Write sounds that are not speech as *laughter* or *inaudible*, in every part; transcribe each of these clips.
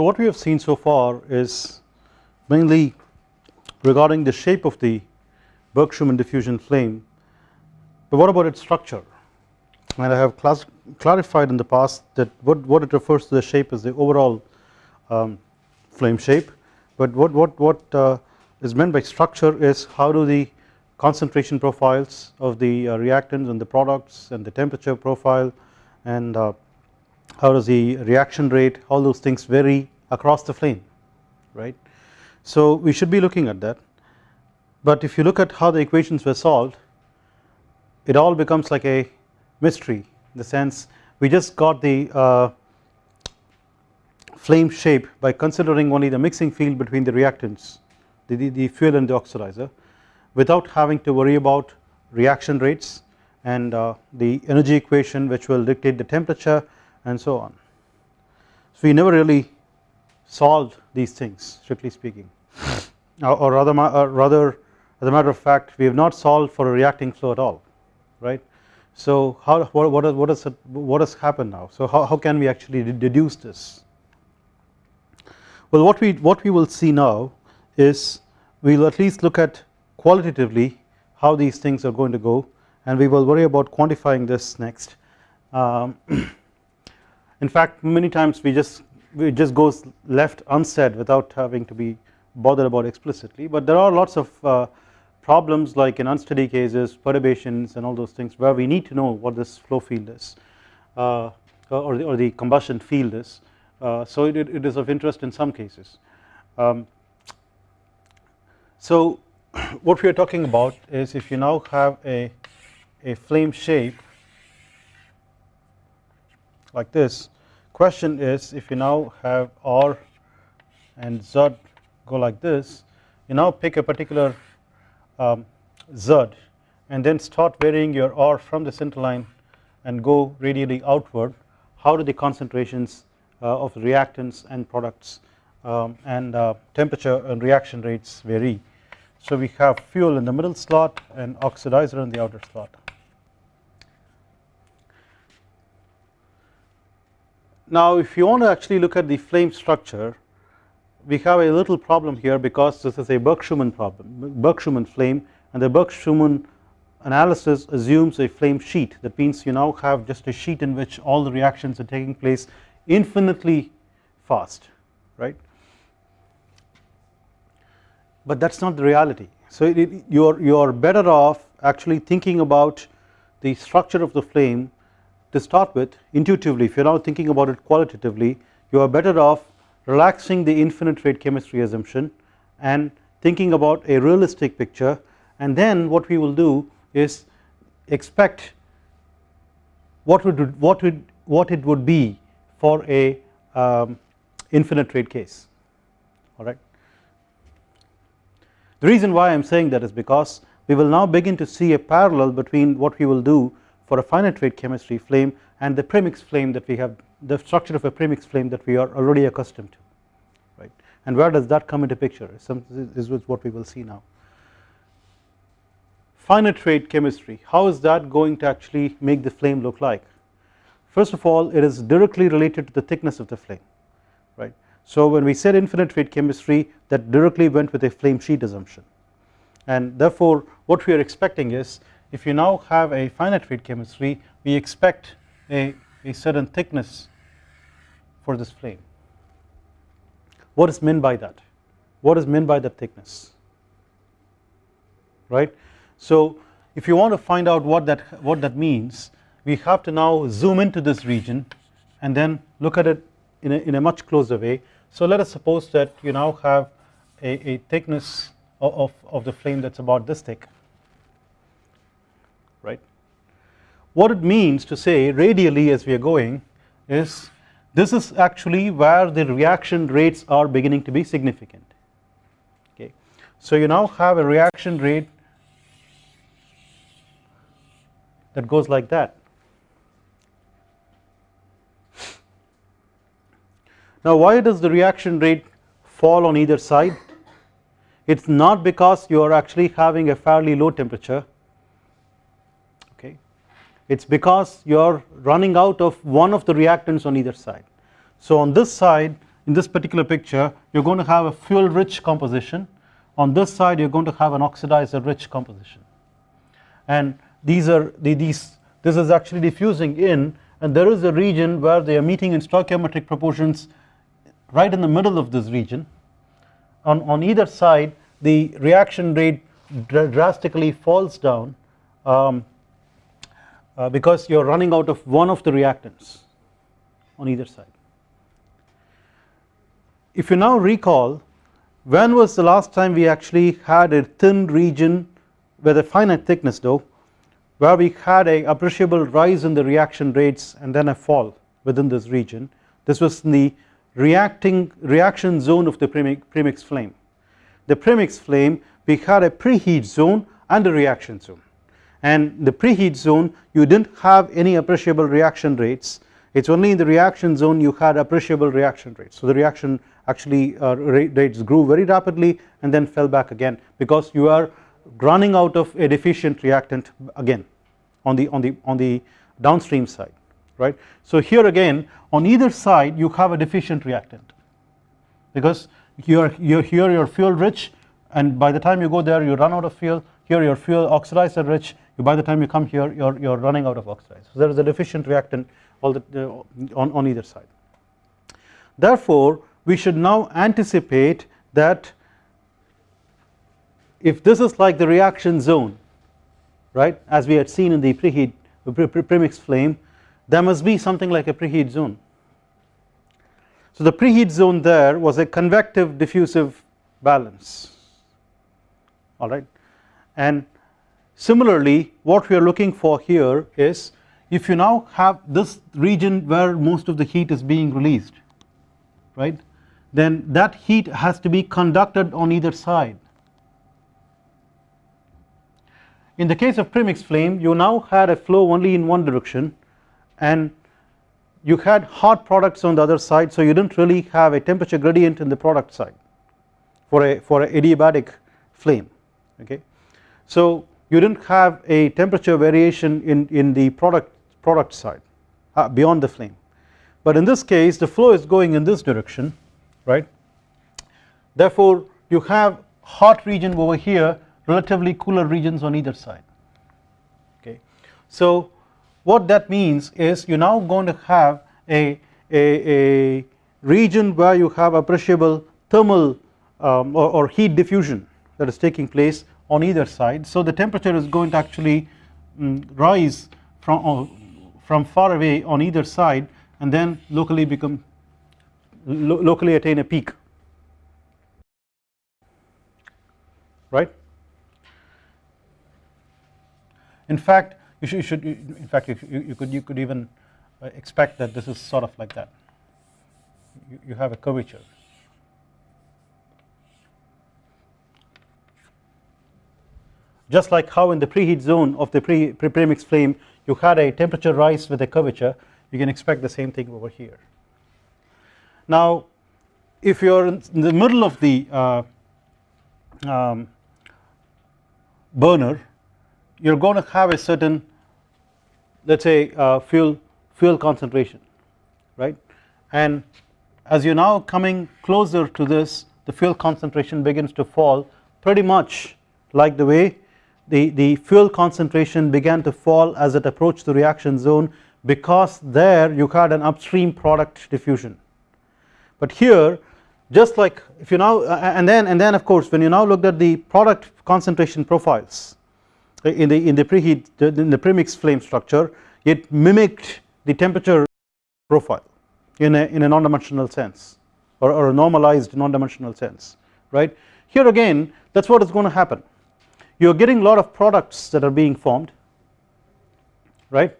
So what we have seen so far is mainly regarding the shape of the Burke-Schumann diffusion flame. But what about its structure? And I have clarified in the past that what, what it refers to the shape is the overall um, flame shape. But what, what, what uh, is meant by structure is how do the concentration profiles of the uh, reactants and the products and the temperature profile and uh, how does the reaction rate all those things vary across the flame right. So we should be looking at that but if you look at how the equations were solved it all becomes like a mystery in the sense we just got the uh, flame shape by considering only the mixing field between the reactants the, the, the fuel and the oxidizer without having to worry about reaction rates and uh, the energy equation which will dictate the temperature and so on. So we never really solved these things strictly speaking *laughs* or rather, or rather as a matter of fact we have not solved for a reacting flow at all right. So how what what, what is it, what has happened now so how, how can we actually deduce this well what we what we will see now is we will at least look at qualitatively how these things are going to go and we will worry about quantifying this next um, *clears throat* in fact many times we just it just goes left unsaid without having to be bothered about explicitly. But there are lots of uh, problems like in unsteady cases perturbations and all those things where we need to know what this flow field is uh, or, the, or the combustion field is. Uh, so it, it is of interest in some cases. Um, so *clears throat* what we are talking about is if you now have a, a flame shape like this. Question is if you now have R and Z go like this you now pick a particular um, Z and then start varying your R from the center line and go radially outward. How do the concentrations uh, of reactants and products um, and uh, temperature and reaction rates vary? So we have fuel in the middle slot and oxidizer in the outer slot. Now if you want to actually look at the flame structure we have a little problem here because this is a Burke-Schumann problem Burke-Schumann flame and the Burke-Schumann analysis assumes a flame sheet that means you now have just a sheet in which all the reactions are taking place infinitely fast right but that is not the reality. So you are you are better off actually thinking about the structure of the flame to start with intuitively if you are now thinking about it qualitatively you are better off relaxing the infinite rate chemistry assumption and thinking about a realistic picture. And then what we will do is expect what would what would what it would be for a um, infinite rate case. Alright the reason why I am saying that is because we will now begin to see a parallel between what we will do for a finite rate chemistry flame and the premix flame that we have the structure of a premix flame that we are already accustomed to right? And where does that come into picture? Some, is what we will see now. Finite rate chemistry. How is that going to actually make the flame look like? First of all it is directly related to the thickness of the flame right? So when we said infinite rate chemistry that directly went with a flame sheet assumption. And therefore what we are expecting is if you now have a finite rate chemistry we expect a, a certain thickness for this flame. What is meant by that? What is meant by that thickness? Right. So if you want to find out what that what that means we have to now zoom into this region and then look at it in a, in a much closer way so let us suppose that you now have a, a thickness of, of, of the flame that is about this thick right. What it means to say radially as we are going is this is actually where the reaction rates are beginning to be significant okay. So you now have a reaction rate that goes like that Now why does the reaction rate fall on either side? It is not because you are actually having a fairly low temperature it is because you are running out of one of the reactants on either side. So on this side in this particular picture you are going to have a fuel rich composition. On this side you are going to have an oxidizer rich composition. And these are the, these this is actually diffusing in and there is a region where they are meeting in stoichiometric proportions right in the middle of this region. On, on either side the reaction rate drastically falls down um, uh, because you are running out of one of the reactants on either side. If you now recall when was the last time we actually had a thin region with a finite thickness though where we had a appreciable rise in the reaction rates and then a fall within this region? This was in the reacting reaction zone of the premix, premix flame. The premix flame we had a preheat zone and a reaction zone and the preheat zone you did not have any appreciable reaction rates. It is only in the reaction zone you had appreciable reaction rates. So the reaction actually uh, rates grew very rapidly and then fell back again because you are running out of a deficient reactant again on the on the on the downstream side right? So here again on either side you have a deficient reactant because you are you here here your fuel rich and by the time you go there you run out of fuel here your fuel oxidizer rich you by the time you come here you're you're running out of oxidizer. So there is a deficient reactant all the uh, on on either side. Therefore we should now anticipate that if this is like the reaction zone right as we had seen in the preheat premix flame there must be something like a preheat zone. So the preheat zone there was a convective diffusive balance. Alright and similarly what we are looking for here is if you now have this region where most of the heat is being released right then that heat has to be conducted on either side. In the case of premix flame you now had a flow only in one direction and you had hot products on the other side so you did not really have a temperature gradient in the product side for a for a adiabatic flame okay so you did not have a temperature variation in in the product product side uh, beyond the flame. But in this case the flow is going in this direction right? Therefore you have hot region over here relatively cooler regions on either side okay? So what that means is you are now going to have a, a, a region where you have appreciable thermal um, or, or, heat diffusion that is taking place on either side. So the temperature is going to actually um, rise from uh, from far away on either side and then locally become lo locally attain a peak. Right? In fact you should, you should in fact you, you, could you could even uh, expect that this is sort of like that. You, you have a curvature just like how in the preheat zone of the pre, pre premix flame you had a temperature rise with a curvature you can expect the same thing over here. Now if you are in the middle of the uh, um, burner you are going to have a certain let us say uh, fuel fuel concentration right? And as you are now coming closer to this the fuel concentration begins to fall pretty much like the way the, the fuel concentration began to fall as it approached the reaction zone because there you had an upstream product diffusion. But here just like if you now uh, and then and then of course when you now looked at the product concentration profiles in the in the preheat in the premix flame structure it mimicked the temperature profile in a in a non-dimensional sense or, or a normalized non-dimensional sense right? Here again that is what is going to happen you are getting a lot of products that are being formed right?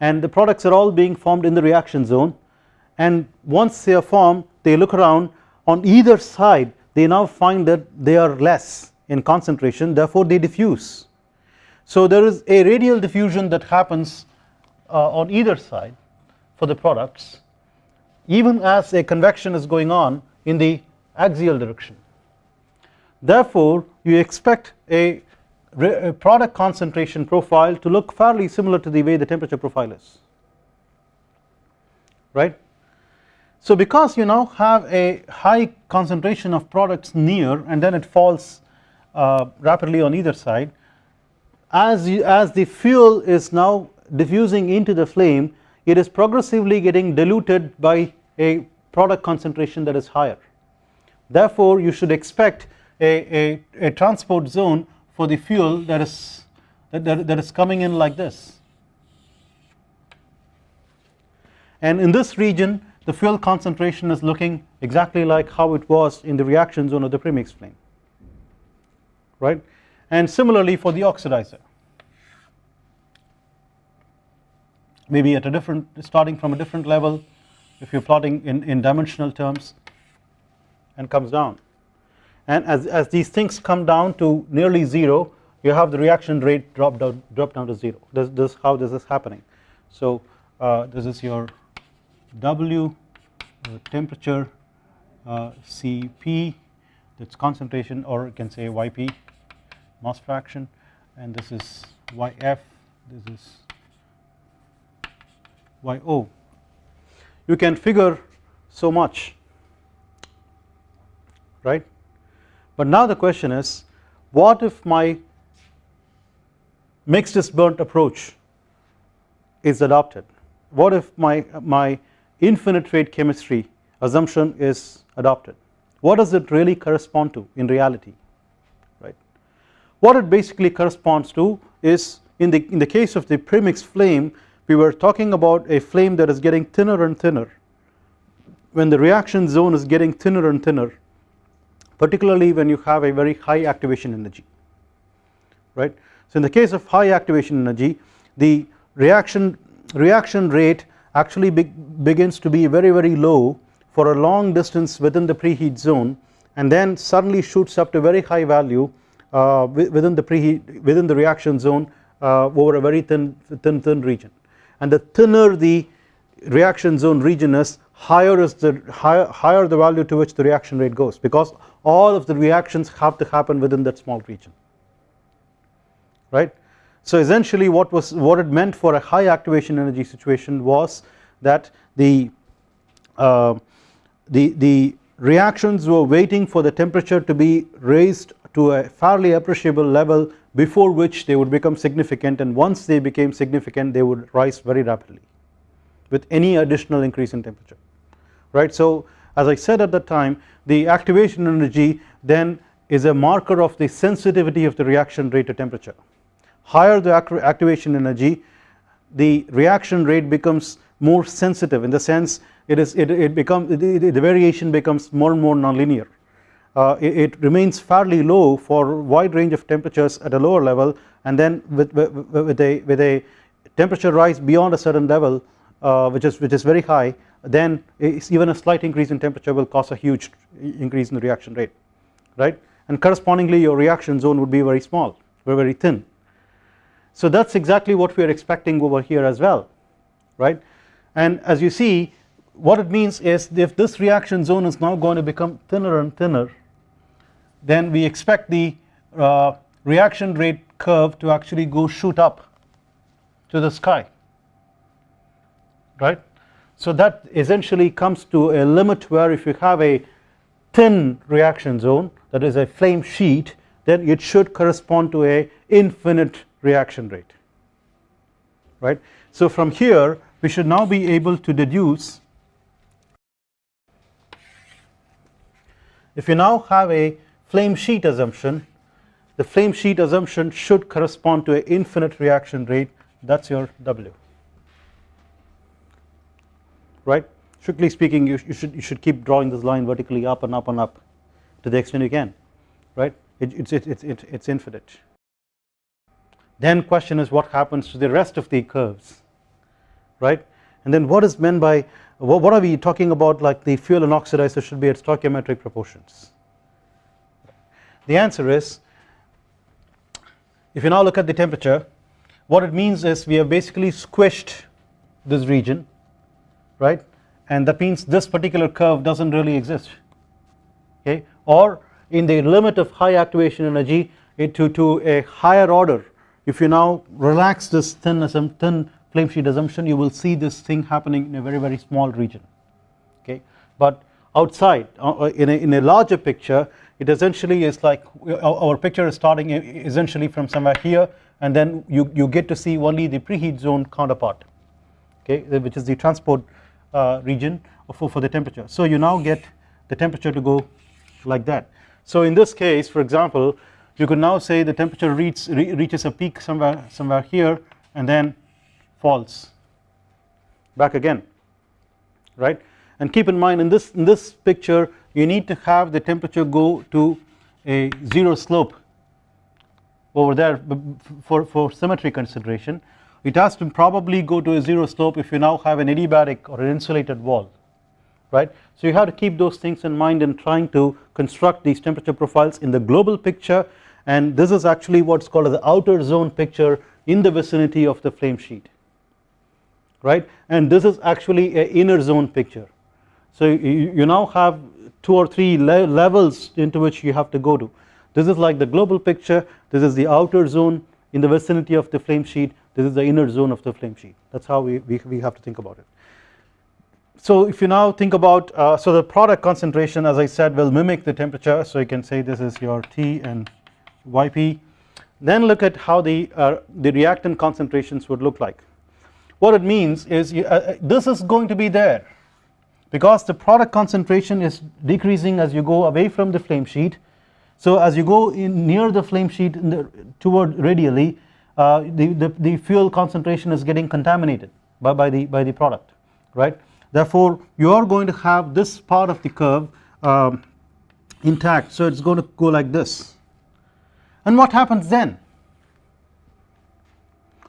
And the products are all being formed in the reaction zone. And once they are formed they look around. On either side they now find that they are less in concentration therefore they diffuse. So there is a radial diffusion that happens uh, on either side for the products even as a convection is going on in the axial direction. Therefore you expect a, a product concentration profile to look fairly similar to the way the temperature profile is. Right? So because you now have a high concentration of products near and then it falls uh, rapidly on either side as you, as the fuel is now diffusing into the flame it is progressively getting diluted by a product concentration that is higher. Therefore you should expect a, a, a transport zone for the fuel that is that, that, that is coming in like this. And in this region the fuel concentration is looking exactly like how it was in the reaction zone of the premix flame right? And similarly for the oxidizer. Maybe at a different starting from a different level if you are plotting in, in dimensional terms and comes down and as, as these things come down to nearly 0 you have the reaction rate drop down drop down to 0 this, this how this is happening. So uh, this is your W uh, temperature uh, Cp that is concentration or you can say Yp mass fraction. And this is Yf this is Yo you can figure so much right but now the question is what if my mixed is burnt approach is adopted? What if my my infinite rate chemistry assumption is adopted? What does it really correspond to in reality right? What it basically corresponds to is in the in the case of the premixed flame we were talking about a flame that is getting thinner and thinner. When the reaction zone is getting thinner and thinner particularly when you have a very high activation energy right. So in the case of high activation energy the reaction reaction rate actually be, begins to be very very low for a long distance within the preheat zone and then suddenly shoots up to very high value uh, within the preheat within the reaction zone uh, over a very thin thin thin region and the thinner the reaction zone region is higher is the higher, higher the value to which the reaction rate goes because all of the reactions have to happen within that small region right. So essentially what was what it meant for a high activation energy situation was that the uh, the the reactions were waiting for the temperature to be raised to a fairly appreciable level before which they would become significant and once they became significant they would rise very rapidly with any additional increase in temperature right. So as I said at the time the activation energy then is a marker of the sensitivity of the reaction rate to temperature higher the activation energy the reaction rate becomes more sensitive in the sense it is it, it becomes the, the variation becomes more and more nonlinear uh, it, it, remains fairly low for wide range of temperatures at a lower level and then with, with, with a with a temperature rise beyond a certain level which is which is very high then even a slight increase in temperature will cause a huge increase in the reaction rate right? And correspondingly your reaction zone would be very small very very thin. So that is exactly what we are expecting over here as well right? And as you see what it means is if this reaction zone is now going to become thinner and thinner then we expect the uh, reaction rate curve to actually go shoot up to the sky right. So that essentially comes to a limit where if you have a thin reaction zone that is a flame sheet then it should correspond to a infinite reaction rate right. So from here we should now be able to deduce if you now have a flame sheet assumption the flame sheet assumption should correspond to an infinite reaction rate that is your W right? Strictly speaking you, you, should you should keep drawing this line vertically up and up and up to the extent you can right? It, it's, it, it, it, it's infinite. Then question is what happens to the rest of the curves right? And then what is meant by what are we talking about like the fuel and oxidizer should be at stoichiometric proportions? The answer is if you now look at the temperature what it means is we have basically squished this region right? And that means this particular curve does not really exist okay? Or in the limit of high activation energy to, to a higher order if you now relax this thin, thin flame sheet assumption you will see this thing happening in a very very small region okay? But outside uh, uh, in, a, in a larger picture it essentially is like our picture is starting essentially from somewhere here and then you, you get to see only the preheat zone counterpart okay? Which is the transport uh, Uh, region for, for the temperature. So you now get the temperature to go like that. So in this case for example you could now say the temperature reach, re reaches a peak somewhere somewhere here and then falls back again right? And keep in mind in this in this picture you need to have the temperature go to a zero slope over there for, for symmetry consideration it has to probably go to a zero slope if you now have an adiabatic or an insulated wall right? So you have to keep those things in mind in trying to construct these temperature profiles in the global picture. And this is actually what's called the outer zone picture in the vicinity of the flame sheet right? And this is actually a inner zone picture. So you, you now have two or three le levels into which you have to go to. This is like the global picture. This is the outer zone in the vicinity of the flame sheet this is the inner zone of the flame sheet. That is how we, we, we have to think about it. So if you now think about uh, so the product concentration as I said will mimic the temperature. So you can say this is your T and YP then look at how the uh, the reactant concentrations would look like. What it means is you, uh, uh, this is going to be there because the product concentration is decreasing as you go away from the flame sheet. So as you go in near the flame sheet in the, toward radially uh, the, the, the fuel concentration is getting contaminated by, by the by the product right? Therefore you are going to have this part of the curve um, intact. So it's going to go like this. And what happens then?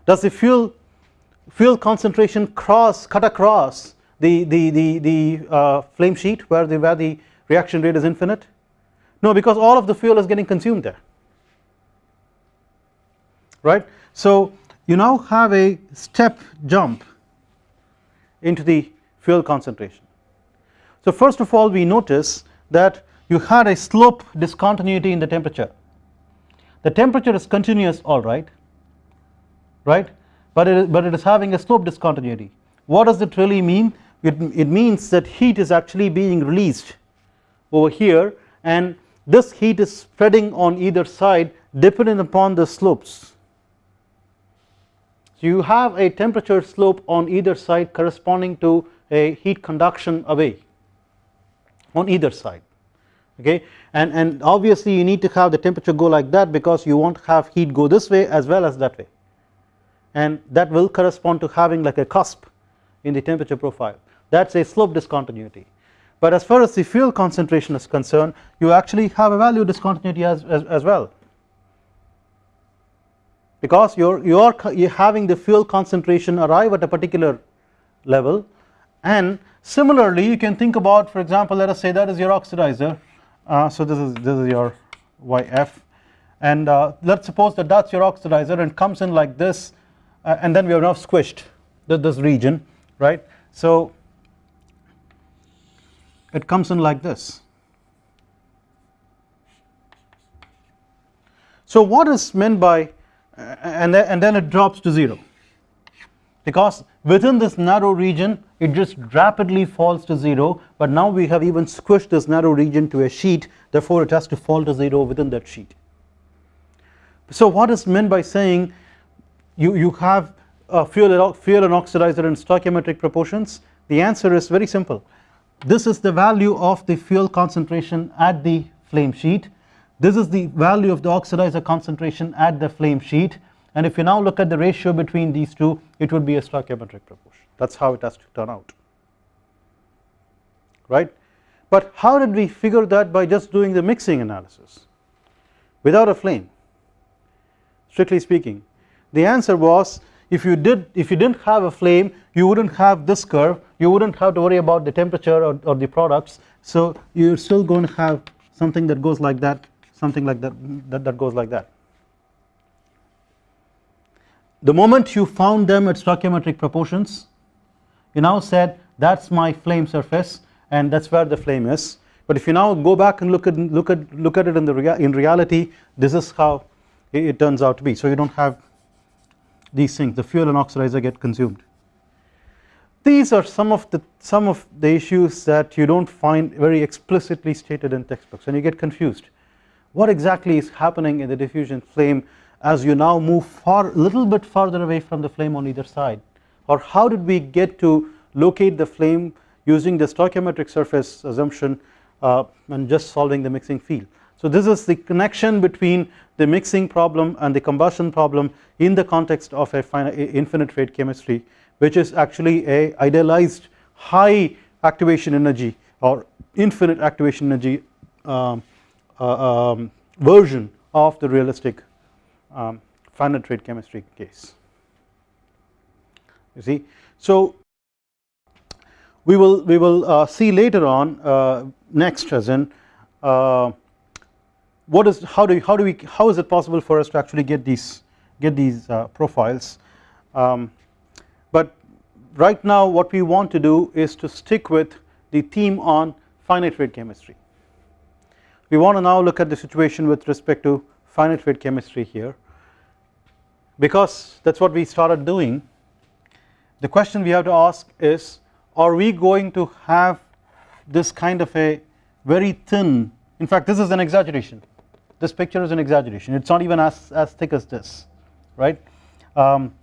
Does the fuel fuel concentration cross cut across the the the, the uh, flame sheet where the where the reaction rate is infinite? No because all of the fuel is getting consumed there right? So you now have a step jump into the fuel concentration. So first of all we notice that you had a slope discontinuity in the temperature. The temperature is continuous alright right? But it is, but it is having a slope discontinuity. What does it really mean? It, it means that heat is actually being released over here and this heat is spreading on either side depending upon the slopes you have a temperature slope on either side corresponding to a heat conduction away on either side okay? And and obviously you need to have the temperature go like that because you want to have heat go this way as well as that way. And that will correspond to having like a cusp in the temperature profile. That is a slope discontinuity. But as far as the fuel concentration is concerned you actually have a value discontinuity as, as, as well because you're you're you're having the fuel concentration arrive at a particular level and similarly you can think about for example let us say that is your oxidizer uh, so this is this is your YF and uh, let's suppose that that's your oxidizer and comes in like this uh, and then we have now squished this region right? So it comes in like this. So what is meant by and then, and then it drops to 0 because within this narrow region it just rapidly falls to 0 but now we have even squished this narrow region to a sheet therefore it has to fall to 0 within that sheet. So what is meant by saying you, you have a fuel, fuel and oxidizer in stoichiometric proportions? The answer is very simple. This is the value of the fuel concentration at the flame sheet this is the value of the oxidizer concentration at the flame sheet. And if you now look at the ratio between these two it would be a stoichiometric proportion. That is how it has to turn out. Right? But how did we figure that? By just doing the mixing analysis. Without a flame. Strictly speaking. The answer was if you did if you didn't have a flame you wouldn't have this curve. You wouldn't have to worry about the temperature or, or the products. So you're still going to have something that goes like that something like that that, that goes like that. The moment you found them at stoichiometric proportions you now said that is my flame surface and that is where the flame is. But if you now go back and look at look at look at it in the in reality this is how it, it turns out to be. So you don't have these things. The fuel and oxidizer get consumed. These are some of the some of the issues that you do not find very explicitly stated in textbooks and you get confused what exactly is happening in the diffusion flame as you now move far a little bit farther away from the flame on either side or how did we get to locate the flame using the stoichiometric surface assumption uh, and just solving the mixing field. So this is the connection between the mixing problem and the combustion problem in the context of a finite, infinite rate chemistry which is actually a idealized high activation energy or infinite activation energy um, um, version of the realistic um, finite rate chemistry case. You see. So we will we will uh, see later on uh, next as in uh, what is how do how do we how is it possible for us to actually get these get these uh, profiles? Um, but right now what we want to do is to stick with the theme on finite rate chemistry we want to now look at the situation with respect to finite rate chemistry here. Because that is what we started doing the question we have to ask is are we going to have this kind of a very thin in fact this is an exaggeration. This picture is an exaggeration. It is not even as, as thick as this right? Um,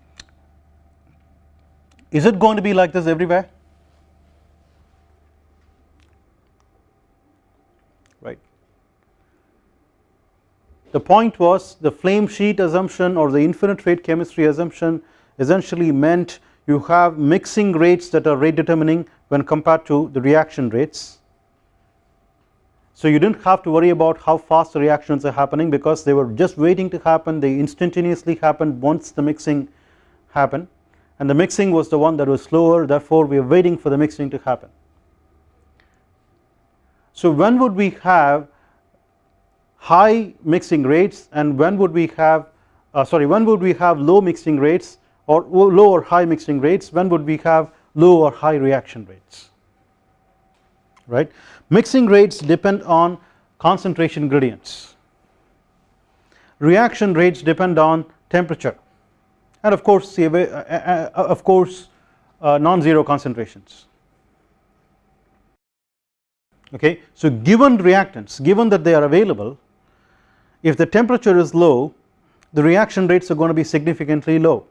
is it going to be like this everywhere right the point was the flame sheet assumption or the infinite rate chemistry assumption essentially meant you have mixing rates that are rate determining when compared to the reaction rates. So you did not have to worry about how fast the reactions are happening because they were just waiting to happen. They instantaneously happened once the mixing happened. And the mixing was the one that was slower. Therefore we are waiting for the mixing to happen. So when would we have high mixing rates and when would we have uh, sorry when would we have low mixing rates or low or high mixing rates? When would we have low or high reaction rates? Right? Mixing rates depend on concentration gradients. Reaction rates depend on temperature and of course uh, uh, uh, of course uh, non-zero concentrations. Okay? So given reactants given that they are available if the temperature is low the reaction rates are going to be significantly low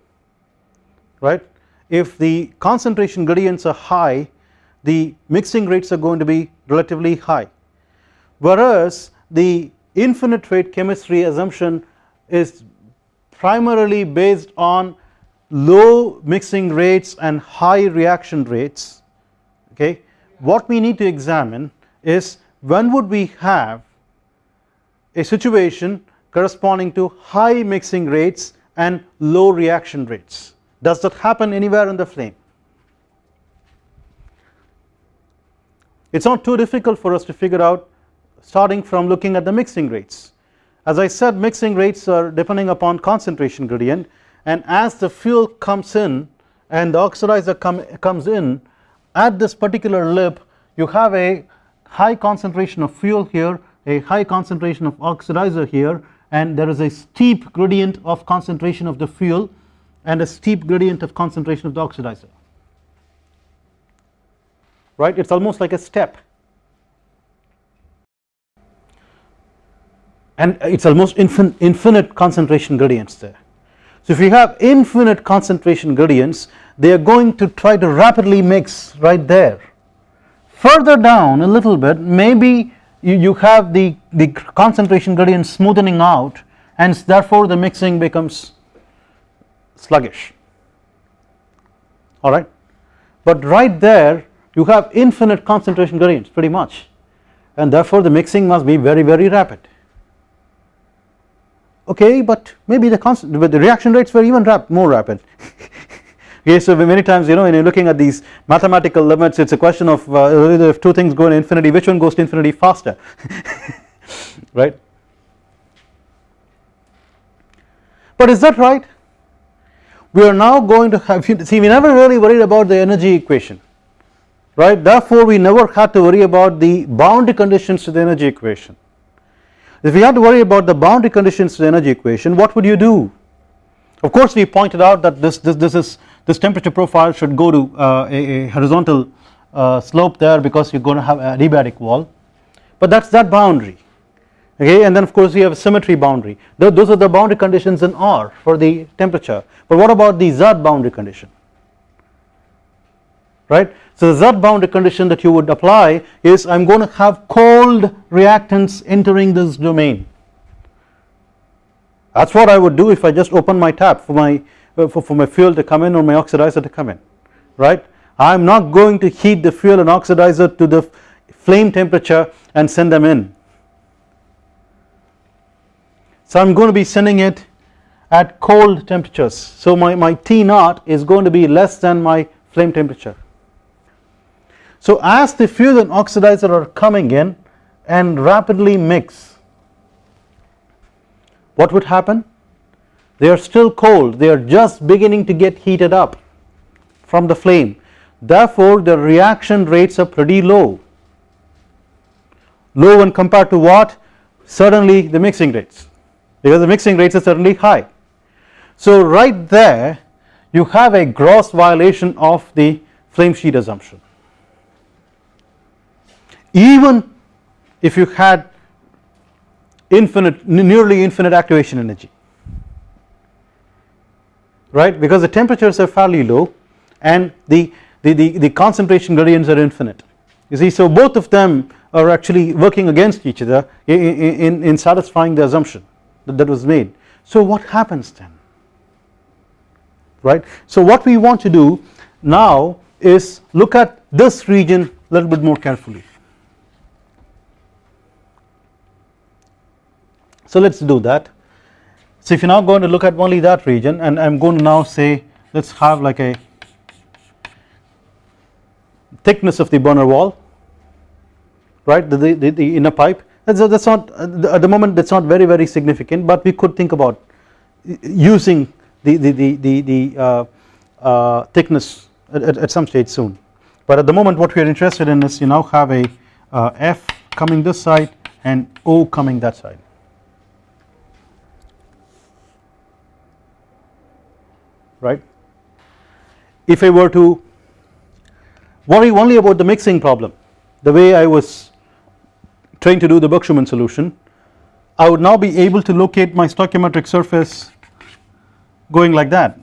right? If the concentration gradients are high the mixing rates are going to be relatively high. Whereas the infinite rate chemistry assumption is primarily based on low mixing rates and high reaction rates okay? What we need to examine is when would we have a situation corresponding to high mixing rates and low reaction rates does that happen anywhere in the flame? It is not too difficult for us to figure out starting from looking at the mixing rates. As I said mixing rates are depending upon concentration gradient and as the fuel comes in and the oxidizer come, comes in at this particular lip you have a high concentration of fuel here a high concentration of oxidizer here and there is a steep gradient of concentration of the fuel and a steep gradient of concentration of the oxidizer. Right? It is almost like a step. And it is almost infin infinite concentration gradients there. So if you have infinite concentration gradients they are going to try to rapidly mix right there. Further down a little bit maybe you, you have the, the concentration gradient smoothing out and therefore the mixing becomes sluggish. Alright but right there you have infinite concentration gradients pretty much. And therefore the mixing must be very very rapid. Okay but maybe the constant but the reaction rates were even rap more rapid *laughs* okay so many times you know when you're looking at these mathematical limits it's a question of uh, if two things go to infinity which one goes to infinity faster? *laughs* Right? But is that right? We are now going to have *laughs* see we never really worried about the energy equation right? Therefore we never had to worry about the boundary conditions to the energy equation. If we had to worry about the boundary conditions to the energy equation what would you do? Of course we pointed out that this this, this is this temperature profile should go to uh, a, a, horizontal uh, slope there because you are going to have a adiabatic wall. But that is that boundary okay? And then of course you have a symmetry boundary. Those are the boundary conditions in R for the temperature. But what about the Z boundary condition? Right? So the Z boundary condition that you would apply is I am going to have cold reactants entering this domain. That is what I would do if I just open my tap for my Uh, for, for my fuel to come in or my oxidizer to come in right? I am not going to heat the fuel and oxidizer to the flame temperature and send them in. So I am going to be sending it at cold temperatures. So my, my T naught is going to be less than my flame temperature. So as the fuel and oxidizer are coming in and rapidly mix what would happen they are still cold. They are just beginning to get heated up from the flame. Therefore the reaction rates are pretty low. Low when compared to what? Certainly the mixing rates. Because the mixing rates are certainly high. So right there you have a gross violation of the flame sheet assumption. Even if you had infinite nearly infinite activation energy right because the temperatures are fairly low and the, the, the, the concentration gradients are infinite you see so both of them are actually working against each other in, in, in satisfying the assumption that, that was made. So what happens then right. So what we want to do now is look at this region a little bit more carefully. So let us do that. So if you are now going to look at only that region and I am going to now say let us have like a thickness of the burner wall right? The, the, the inner pipe. That is not at the moment that is not very very significant but we could think about using the, the, the, the, the uh, uh, thickness at, at, some stage soon. But at the moment what we are interested in is you now have a uh, F coming this side and O coming that side right? If I were to worry only about the mixing problem the way I was trying to do the Burke-Schumann solution I would now be able to locate my stoichiometric surface going like that.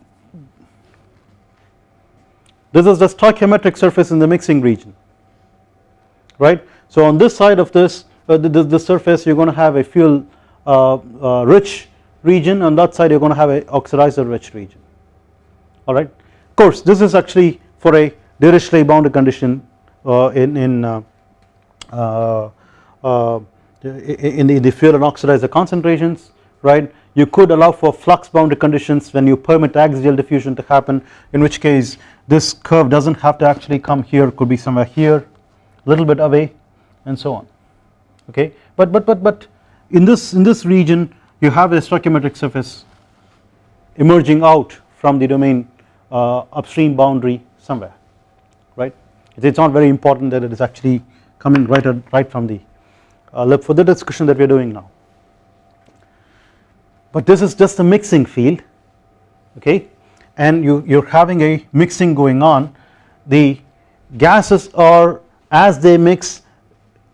This is the stoichiometric surface in the mixing region right? So on this side of this uh, the, the, the, surface you are going to have a fuel uh, uh, rich region on that side you are going to have a oxidizer rich region alright of course this is actually for a Dirichlet boundary condition uh, in, in uh, uh, uh, in the, the fuel and oxidizer concentrations right? You could allow for flux boundary conditions when you permit axial diffusion to happen in which case this curve does not have to actually come here could be somewhere here a little bit away and so on. Okay? But but but but in this in this region you have a stoichiometric surface emerging out from the domain upstream boundary somewhere right? It is not very important that it is actually coming right right from the uh, for the discussion that we are doing now. But this is just a mixing field okay? And you you are having a mixing going on. The gases are as they mix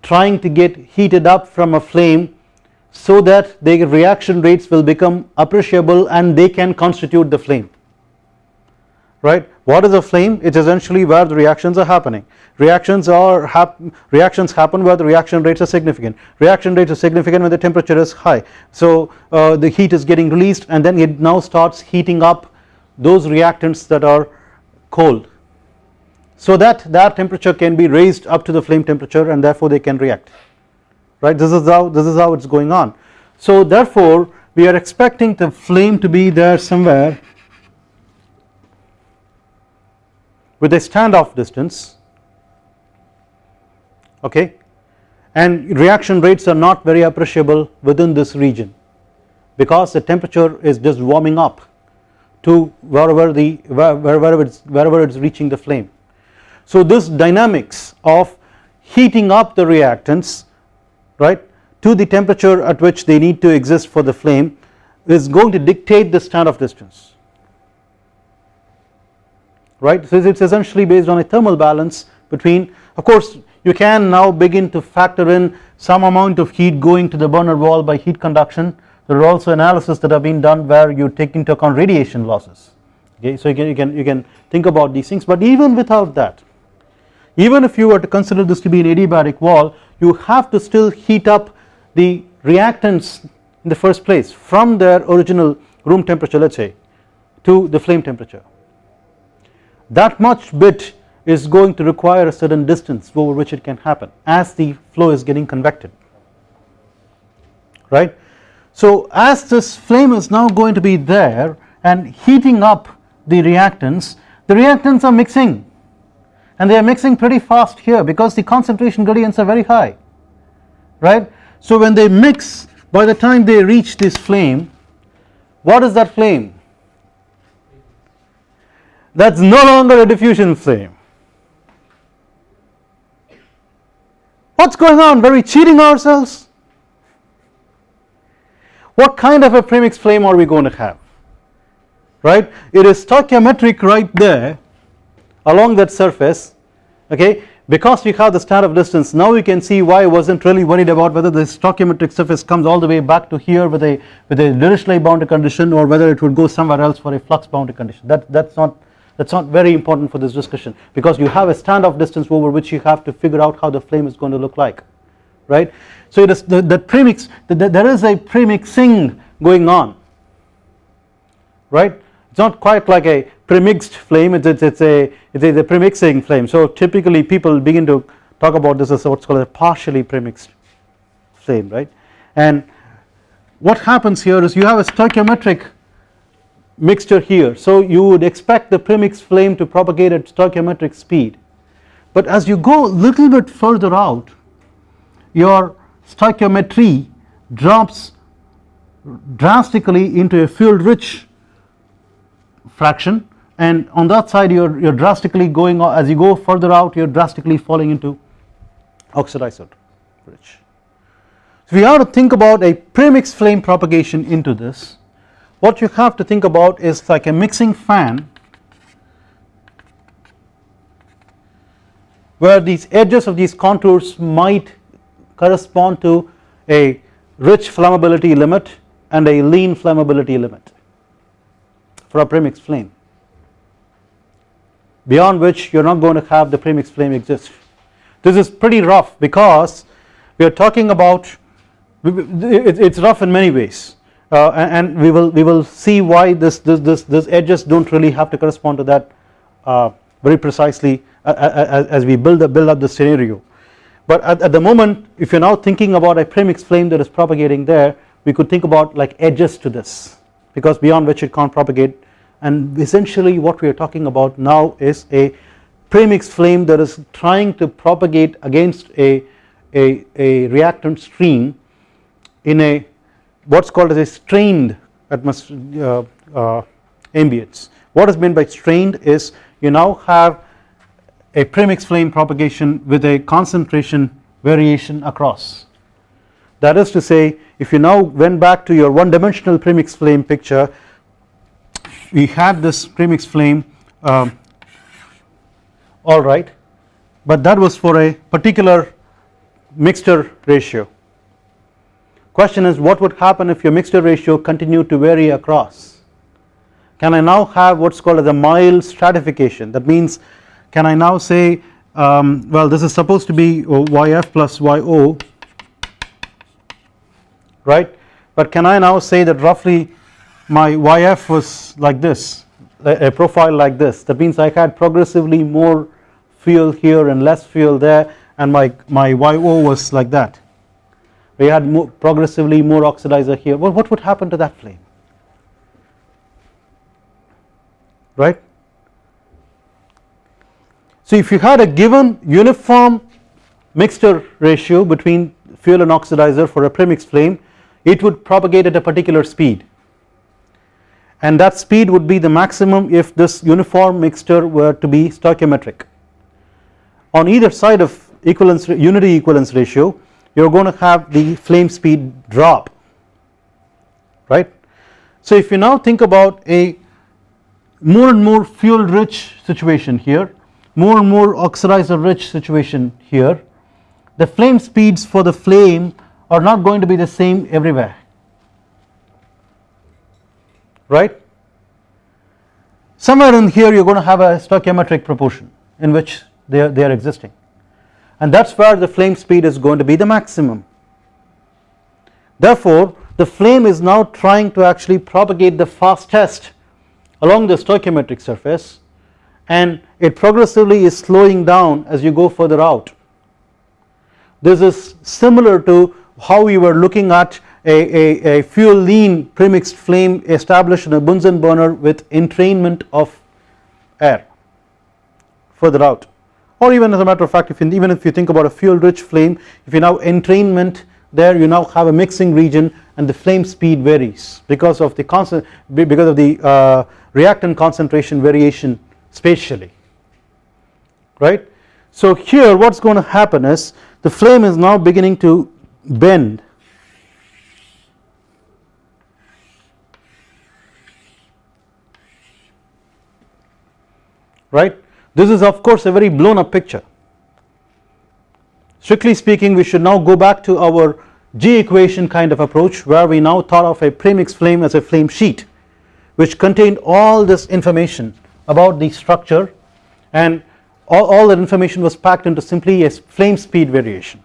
trying to get heated up from a flame so that their reaction rates will become appreciable and they can constitute the flame right? What is a flame. It is essentially where the reactions are happening. Reactions are hap reactions happen where the reaction rates are significant. Reaction rates are significant when the temperature is high. So uh, the heat is getting released and then it now starts heating up those reactants that are cold. So that that temperature can be raised up to the flame temperature and therefore they can react. Right? This is how this is how it's going on. So therefore we are expecting the flame to be there somewhere with a standoff distance okay and reaction rates are not very appreciable within this region because the temperature is just warming up to wherever the wherever it's wherever it's reaching the flame. So this dynamics of heating up the reactants right to the temperature at which they need to exist for the flame is going to dictate the standoff distance right? So it is essentially based on a thermal balance between of course you can now begin to factor in some amount of heat going to the burner wall by heat conduction. There are also analysis that have been done where you take into account radiation losses. Okay so you can you can you can think about these things. But even without that even if you were to consider this to be an adiabatic wall you have to still heat up the reactants in the first place from their original room temperature let us say to the flame temperature that much bit is going to require a certain distance over which it can happen as the flow is getting convected right. So as this flame is now going to be there and heating up the reactants the reactants are mixing and they are mixing pretty fast here because the concentration gradients are very high right. So when they mix by the time they reach this flame what is that flame that is no longer a diffusion flame. What is going on? Were we cheating ourselves? What kind of a premix flame are we going to have? Right? It is stoichiometric right there along that surface okay? Because we have the standoff distance now we can see why I was not really worried about whether the stoichiometric surface comes all the way back to here with a with a Dirichlet boundary condition or whether it would go somewhere else for a flux boundary condition. That that is not that is not very important for this discussion because you have a standoff distance over which you have to figure out how the flame is going to look like right. So it is the, the premix the, the, there is a premixing going on right? It is not quite like a premixed flame it is it's a it is a premixing flame. So typically people begin to talk about this as what's called a partially premixed flame right? And what happens here is you have a stoichiometric mixture here. So you would expect the premixed flame to propagate at stoichiometric speed. But as you go little bit further out your stoichiometry drops drastically into a fuel rich fraction. And on that side you are you are drastically going as you go further out you are drastically falling into oxidizer rich. So we have to think about a premix flame propagation into this what you have to think about is like a mixing fan where these edges of these contours might correspond to a rich flammability limit and a lean flammability limit. For a premix flame beyond which you are not going to have the premix flame exist. This is pretty rough because we are talking about it is rough in many ways uh, and we will we will see why this this this, this edges do not really have to correspond to that uh, very precisely as, we build up, build up the scenario. But at, at the moment if you are now thinking about a premix flame that is propagating there we could think about like edges to this because beyond which it can't propagate and essentially what we are talking about now is a premix flame that is trying to propagate against a, a, a reactant stream in a what is called as a strained atmosphere uh, uh, ambience. What is meant by strained is you now have a premix flame propagation with a concentration variation across. That is to say if you now went back to your one dimensional premix flame picture we had this premix flame um, alright but that was for a particular mixture ratio. Question is what would happen if your mixture ratio continued to vary across? Can I now have what is called as a mild stratification? That means can I now say um, well this is supposed to be YF plus YO right? But can I now say that roughly my YF was like this a profile like this? That means I had progressively more fuel here and less fuel there and my, my YO was like that we had more progressively more oxidizer here well what would happen to that flame right. So if you had a given uniform mixture ratio between fuel and oxidizer for a premix flame it would propagate at a particular speed and that speed would be the maximum if this uniform mixture were to be stoichiometric. On either side of equivalence unity equivalence ratio you are going to have the flame speed drop right. So if you now think about a more and more fuel rich situation here more and more oxidizer rich situation here the flame speeds for the flame are not going to be the same everywhere right somewhere in here you are going to have a stoichiometric proportion in which they are, they are existing and that is where the flame speed is going to be the maximum therefore the flame is now trying to actually propagate the fastest along the stoichiometric surface and it progressively is slowing down as you go further out. This is similar to how we were looking at a, a, a fuel lean premixed flame established in a Bunsen burner with entrainment of air further out or even as a matter of fact if even if you think about a fuel rich flame if you now entrainment there you now have a mixing region and the flame speed varies because of the constant because of the uh, reactant concentration variation spatially. Right. So here what is going to happen is the flame is now beginning to bend. Right this is of course a very blown up picture strictly speaking we should now go back to our G equation kind of approach where we now thought of a premix flame as a flame sheet which contained all this information about the structure and all, all that information was packed into simply a flame speed variation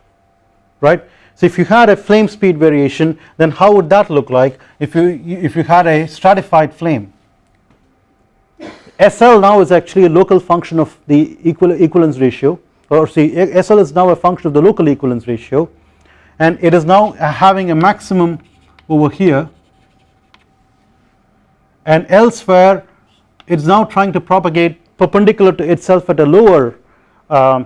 right. So if you had a flame speed variation then how would that look like if you if you had a stratified flame SL now is actually a local function of the equal equivalence ratio or see SL is now a function of the local equivalence ratio and it is now having a maximum over here and elsewhere it is now trying to propagate perpendicular to itself at a lower uh,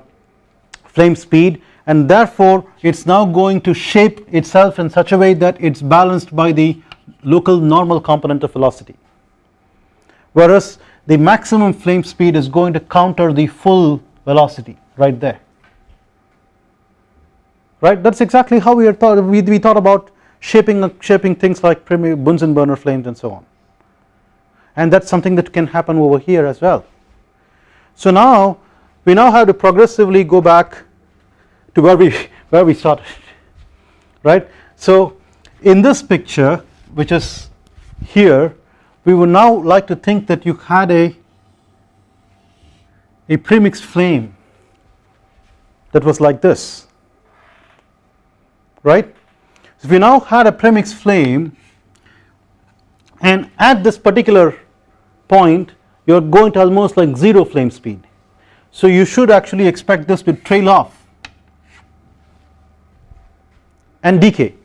flame speed and therefore it is now going to shape itself in such a way that it is balanced by the local normal component of velocity. Whereas the maximum flame speed is going to counter the full velocity right there right that is exactly how we thought we, we thought about shaping shaping things like Bunsen burner flames and so on and that is something that can happen over here as well. So now we now have to progressively go back to where we where we started *laughs* right. So in this picture which is here we would now like to think that you had a a premixed flame that was like this right. So we now had a premixed flame and at this particular point you are going to almost like 0 flame speed. So you should actually expect this to trail off and decay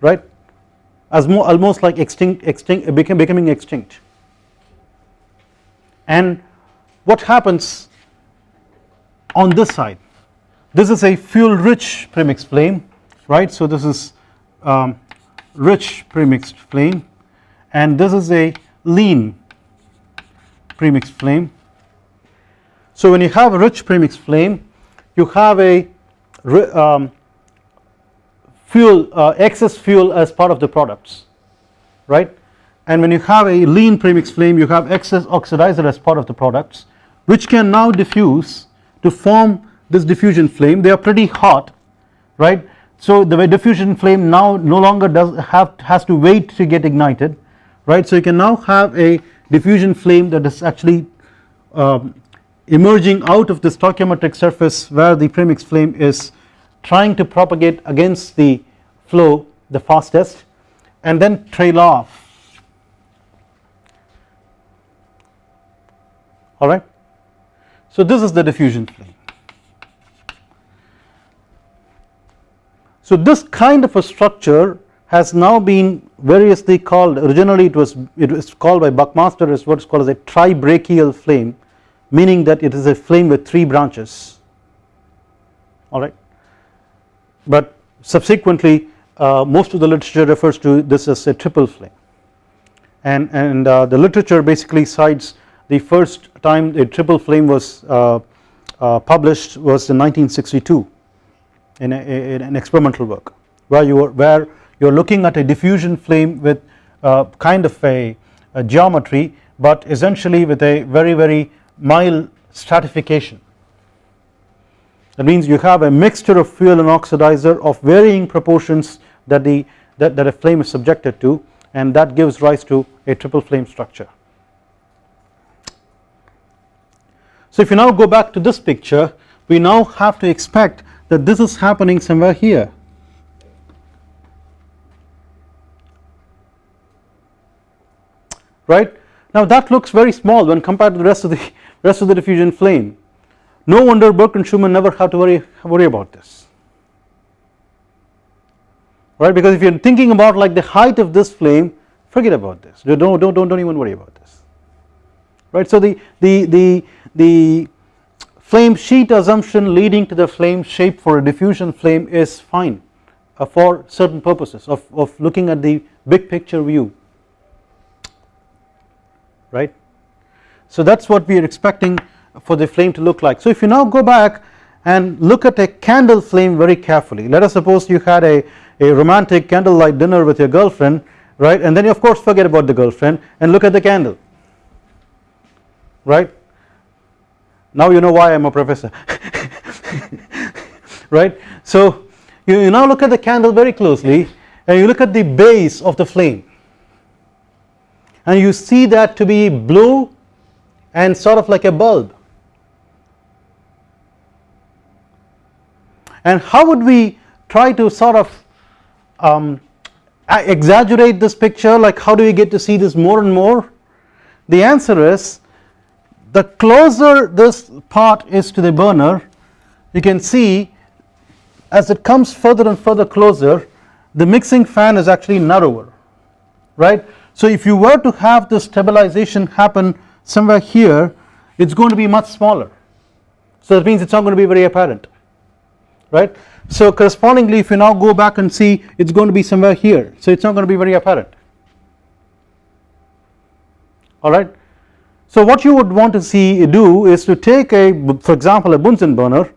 right as more almost like extinct, extinct becoming extinct. And what happens on this side? This is a fuel rich premixed flame right? So this is um, rich premixed flame. And this is a lean premixed flame. So when you have a rich premixed flame you have a um, fuel uh, excess fuel as part of the products right? And when you have a lean premixed flame you have excess oxidizer as part of the products which can now diffuse to form this diffusion flame. They are pretty hot right? So the diffusion flame now no longer does have has to wait to get ignited right. So you can now have a diffusion flame that is actually um, emerging out of the stoichiometric surface where the premix flame is trying to propagate against the flow the fastest and then trail off alright. So this is the diffusion flame. So this kind of a structure has now been variously called originally it was it was called by Buckmaster as what is called as a tribrachial flame meaning that it is a flame with 3 branches alright but subsequently uh, most of the literature refers to this as a triple flame. And, and uh, the literature basically cites the first time a triple flame was uh, uh published was in 1962 in, a, in an experimental work where you were where you are looking at a diffusion flame with uh, kind of a, a, geometry but essentially with a very very mild stratification that means you have a mixture of fuel and oxidizer of varying proportions that the that, that a flame is subjected to and that gives rise to a triple flame structure. So if you now go back to this picture we now have to expect that this is happening somewhere here right. Now that looks very small when compared to the rest of the rest of the diffusion flame no wonder Burke and Schumann never have to worry worry about this. Right? Because if you are thinking about like the height of this flame forget about this. Don't don't don't, don't even worry about this. Right? So the the the the flame sheet assumption leading to the flame shape for a diffusion flame is fine uh, for certain purposes of, of looking at the big picture view. Right. So that is what we are expecting for the flame to look like. So if you now go back and look at a candle flame very carefully let us suppose you had a, a romantic candlelight dinner with your girlfriend right and then you of course forget about the girlfriend and look at the candle right now you know why I am a professor *laughs* right. So you, you now look at the candle very closely and you look at the base of the flame and you see that to be blue and sort of like a bulb and how would we try to sort of um, exaggerate this picture? Like how do we get to see this more and more? The answer is the closer this part is to the burner you can see as it comes further and further closer the mixing fan is actually narrower right? So if you were to have the stabilization happen somewhere here it is going to be much smaller. So that means it is not going to be very apparent right. So correspondingly if you now go back and see it is going to be somewhere here so it is not going to be very apparent alright. So what you would want to see do is to take a for example a Bunsen burner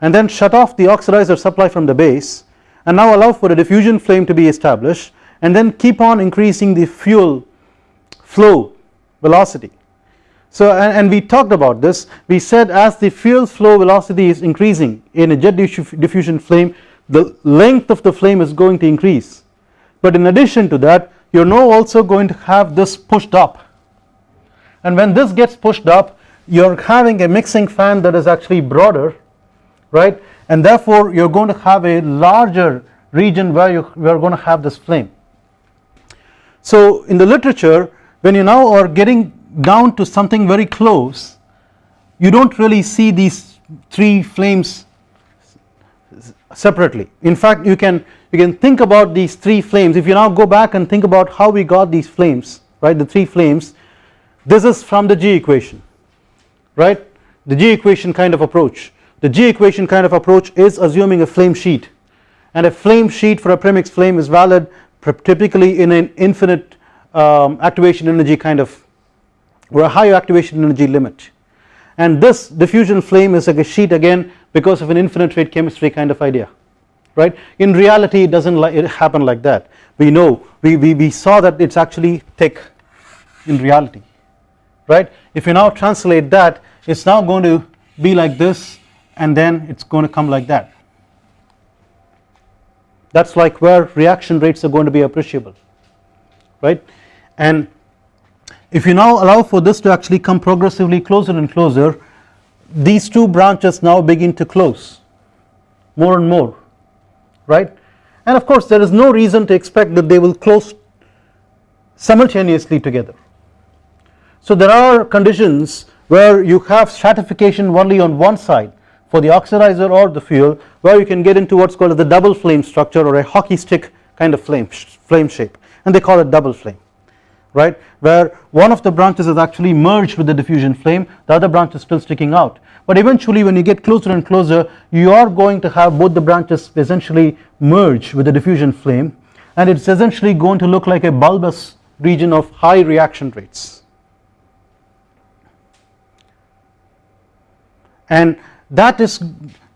and then shut off the oxidizer supply from the base and now allow for a diffusion flame to be established and then keep on increasing the fuel flow velocity. So and, and, we talked about this. We said as the fuel flow velocity is increasing in a jet diffusion flame the length of the flame is going to increase. But in addition to that you are now also going to have this pushed up. And when this gets pushed up you are having a mixing fan that is actually broader right? And therefore you are going to have a larger region where you, you are going to have this flame. So in the literature when you now are getting down to something very close you do not really see these three flames separately. In fact you can you can think about these three flames. If you now go back and think about how we got these flames right the three flames this is from the G equation right? The G equation kind of approach. The G equation kind of approach is assuming a flame sheet. And a flame sheet for a premix flame is valid typically in an infinite um, activation energy kind of or a high activation energy limit. And this diffusion flame is like a sheet again because of an infinite rate chemistry kind of idea right? In reality it does not like it happen like that. We know we, we, we saw that it is actually thick in reality right? If you now translate that it is now going to be like this and then it is going to come like that. That is like where reaction rates are going to be appreciable right? And if you now allow for this to actually come progressively closer and closer these two branches now begin to close more and more right and of course there is no reason to expect that they will close simultaneously together. So there are conditions where you have stratification only on one side for the oxidizer or the fuel where you can get into what is called the double flame structure or a hockey stick kind of flame, flame shape and they call it double flame right? Where one of the branches is actually merged with the diffusion flame the other branch is still sticking out. But eventually when you get closer and closer you are going to have both the branches essentially merge with the diffusion flame and it is essentially going to look like a bulbous region of high reaction rates. And that is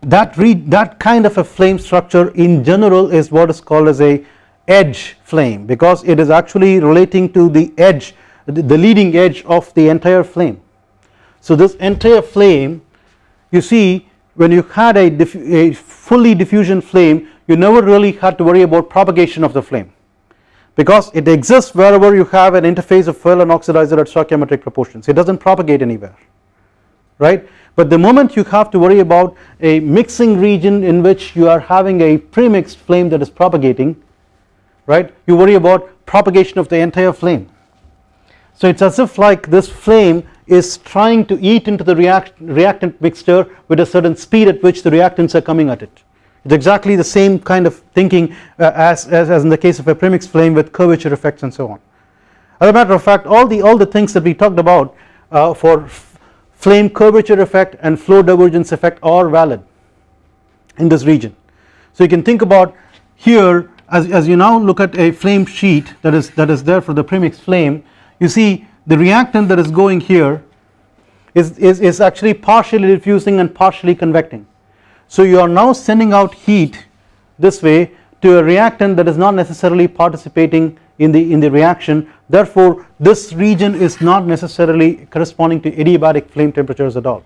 that read that kind of a flame structure in general is what is called as a edge flame because it is actually relating to the edge the, leading edge of the entire flame. So this entire flame you see when you had a, a fully diffusion flame you never really had to worry about propagation of the flame. Because it exists wherever you have an interface of fuel and oxidizer at stoichiometric proportions. It does not propagate anywhere right? But the moment you have to worry about a mixing region in which you are having a premixed flame that is propagating right you worry about propagation of the entire flame so it is as if like this flame is trying to eat into the react reactant mixture with a certain speed at which the reactants are coming at it it is exactly the same kind of thinking uh, as, as, as in the case of a premix flame with curvature effects and so on. As a matter of fact all the all the things that we talked about uh, for flame curvature effect and flow divergence effect are valid in this region. So you can think about here as, as you now look at a flame sheet that is that is there for the premix flame you see the reactant that is going here is, is, is actually partially diffusing and partially convecting. So you are now sending out heat this way to a reactant that is not necessarily participating in the in the reaction. Therefore this region is not necessarily corresponding to adiabatic flame temperatures at all.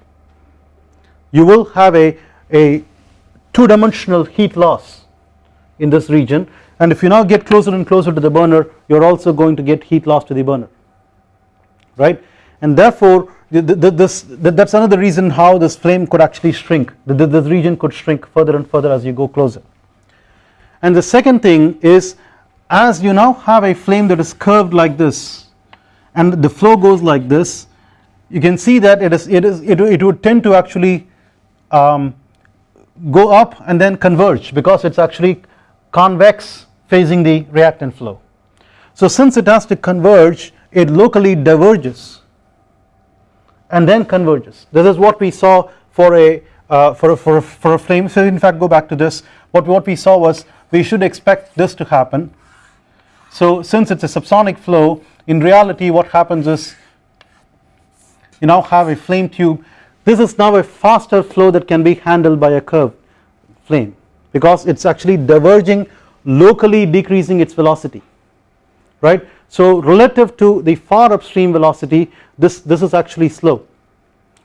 You will have a, a two dimensional heat loss in this region. And if you now get closer and closer to the burner you are also going to get heat loss to the burner. Right? And therefore this that is another reason how this flame could actually shrink. This region could shrink further and further as you go closer. And the second thing is as you now have a flame that is curved like this and the flow goes like this you can see that it is it is it, it would tend to actually um, go up and then converge because it is actually convex facing the reactant flow. So since it has to converge it locally diverges and then converges. This is what we saw for a uh, for, a, for, a, for a flame so in fact go back to this. What, what we saw was we should expect this to happen. So since it is a subsonic flow in reality what happens is you now have a flame tube. This is now a faster flow that can be handled by a curved flame because it is actually diverging locally decreasing its velocity right so relative to the far upstream velocity this, this is actually slow.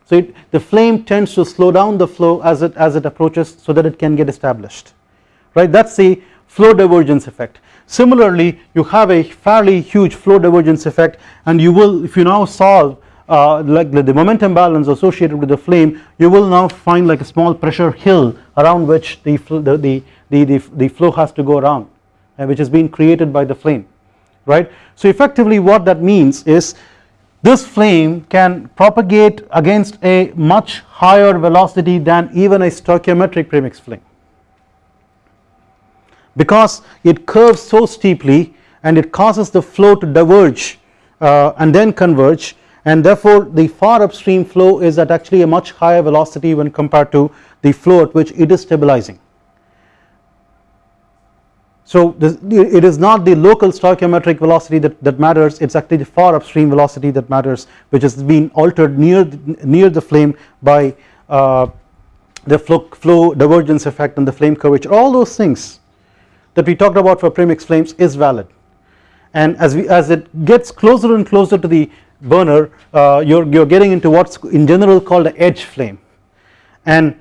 So it, the flame tends to slow down the flow as it, as it approaches so that it can get established right that is the flow divergence effect. Similarly you have a fairly huge flow divergence effect and you will if you now solve uh, like the, the, momentum balance associated with the flame you will now find like a small pressure hill around which the, the, the, the, the flow has to go around uh, which has been created by the flame right. So effectively what that means is this flame can propagate against a much higher velocity than even a stoichiometric premix flame because it curves so steeply and it causes the flow to diverge uh, and then converge and therefore the far upstream flow is at actually a much higher velocity when compared to the flow at which it is stabilizing. So this, it is not the local stoichiometric velocity that, that matters it is actually the far upstream velocity that matters which has been altered near near the flame by uh, the flow, flow divergence effect and the flame curvature. All those things that we talked about for premix flames is valid. And as we as it gets closer and closer to the burner uh, you're you're getting into what's in general called an edge flame and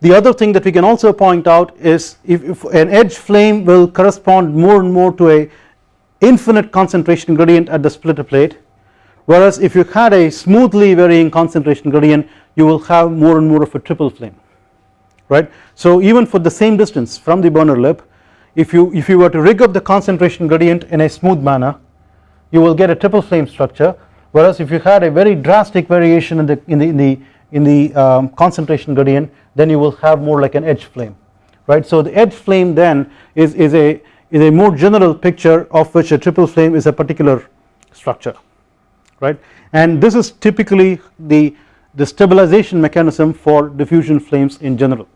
the other thing that we can also point out is if, if, an edge flame will correspond more and more to a infinite concentration gradient at the splitter plate whereas if you had a smoothly varying concentration gradient you will have more and more of a triple flame right. So even for the same distance from the burner lip if you if you were to rig up the concentration gradient in a smooth manner you will get a triple flame structure whereas if you had a very drastic variation in the in the in the, in the um, concentration gradient then you will have more like an edge flame right. So the edge flame then is, is a is a more general picture of which a triple flame is a particular structure right and this is typically the the stabilization mechanism for diffusion flames in general.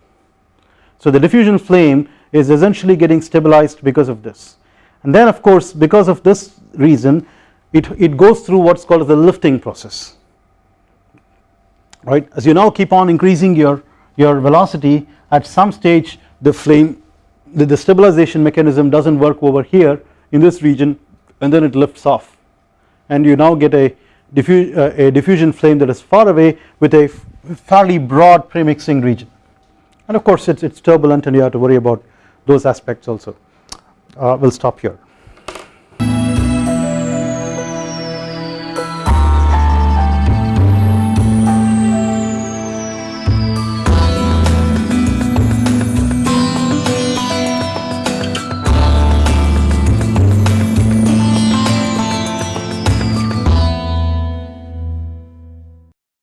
So the diffusion flame is essentially getting stabilized because of this and then of course because of this reason it, it goes through what is called as the lifting process. Right? As you now keep on increasing your your velocity at some stage the flame the, the stabilization mechanism does not work over here in this region and then it lifts off. And you now get a, diffu uh, a diffusion flame that is far away with a fairly broad premixing region. And of course it's, it's turbulent and you have to worry about those aspects also. Uh, we will stop here.